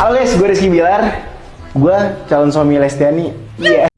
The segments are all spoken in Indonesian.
Halo guys, gue Rizky Bilar. Gue calon suami Lestiani. Iya.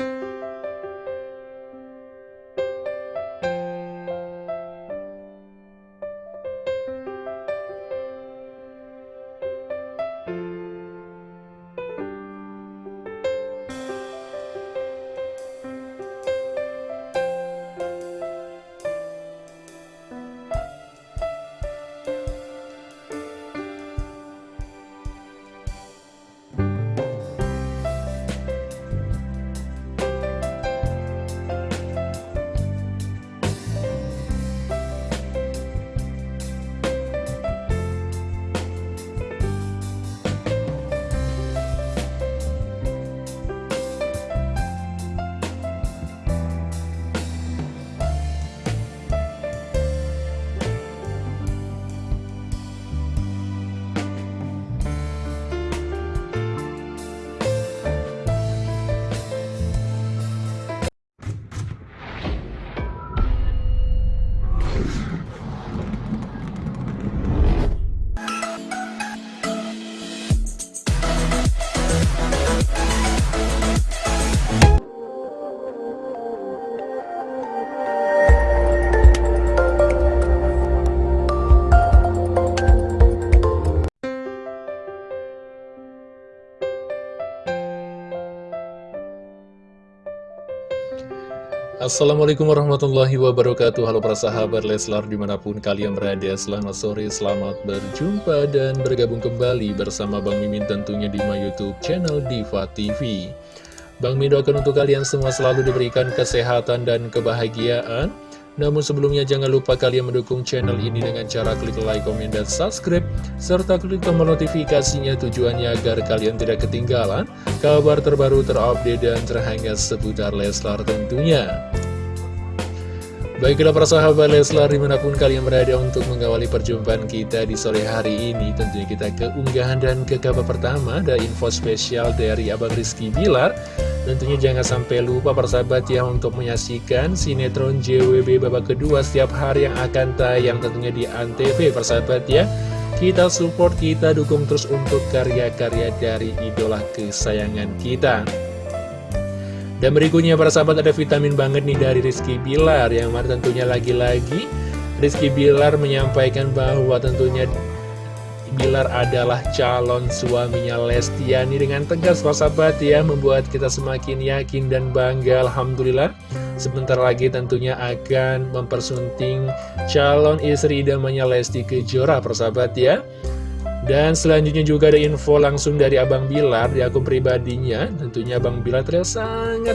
Assalamualaikum warahmatullahi wabarakatuh. Halo para sahabat Leslar di mana pun kalian berada Selamat sore, selamat berjumpa dan bergabung kembali bersama Bang Mimin tentunya di my youtube channel Diva TV Bang Mimin doakan untuk kalian semua selalu diberikan kesehatan dan kebahagiaan namun sebelumnya jangan lupa kalian mendukung channel ini dengan cara klik like, komen, dan subscribe serta klik tombol notifikasinya tujuannya agar kalian tidak ketinggalan kabar terbaru terupdate dan terhangat seputar Leslar tentunya. Baiklah para sahabat Leslar di mana pun kalian berada untuk mengawali perjumpaan kita di sore hari ini Tentunya kita ke unggahan dan ke kabar pertama Ada info spesial dari Abang Rizky Bilar Tentunya jangan sampai lupa para sahabat ya untuk menyaksikan sinetron JWB babak kedua setiap hari yang akan tayang tentunya di Antv. Para sahabat ya Kita support, kita dukung terus untuk karya-karya dari idola kesayangan kita. Dan berikutnya para sahabat ada vitamin banget nih dari Rizky Bilar. Yang mana tentunya lagi-lagi Rizky Bilar menyampaikan bahwa tentunya Bilar adalah calon suaminya Lestiani dengan tegas sahabat ya Membuat kita semakin yakin dan bangga Alhamdulillah Sebentar lagi tentunya akan mempersunting calon istri idamanya Lesti Kejora para sahabat ya dan selanjutnya juga ada info langsung dari Abang Bilar di akun pribadinya. Tentunya Abang Bilar terlihat sangat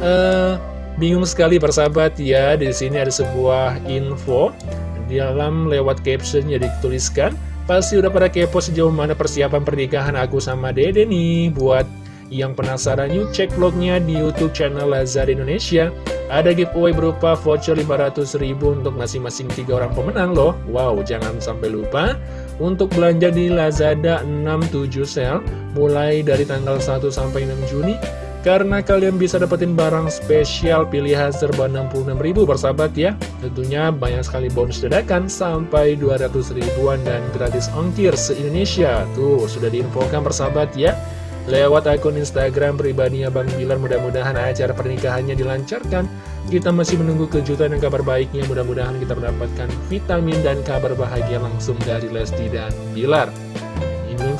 uh, bingung sekali persahabat ya. Di sini ada sebuah info di dalam lewat caption yang dituliskan. Pasti udah pada kepo sejauh mana persiapan pernikahan aku sama Dede nih. Buat yang penasaran yuk cek vlognya di Youtube channel Lazar Indonesia. Ada giveaway berupa voucher 500 ribu untuk masing-masing tiga orang pemenang loh. Wow, jangan sampai lupa untuk belanja di Lazada 67 sel mulai dari tanggal 1 sampai 6 Juni. Karena kalian bisa dapetin barang spesial pilihan serba 66 ribu bersahabat ya. Tentunya banyak sekali bonus dadakan sampai 200 ribuan dan gratis ongkir se-Indonesia. Tuh, sudah diinfokan bersahabat ya lewat akun Instagram pribadinya Bang Bilar mudah-mudahan acara pernikahannya dilancarkan kita masih menunggu kejutan dan kabar baiknya mudah-mudahan kita mendapatkan vitamin dan kabar bahagia langsung dari Lesti dan Bilar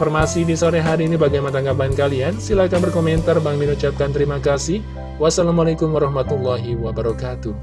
informasi di sore hari ini bagaimana tanggapan kalian? Silahkan berkomentar. Bang Min ucapkan terima kasih. Wassalamualaikum warahmatullahi wabarakatuh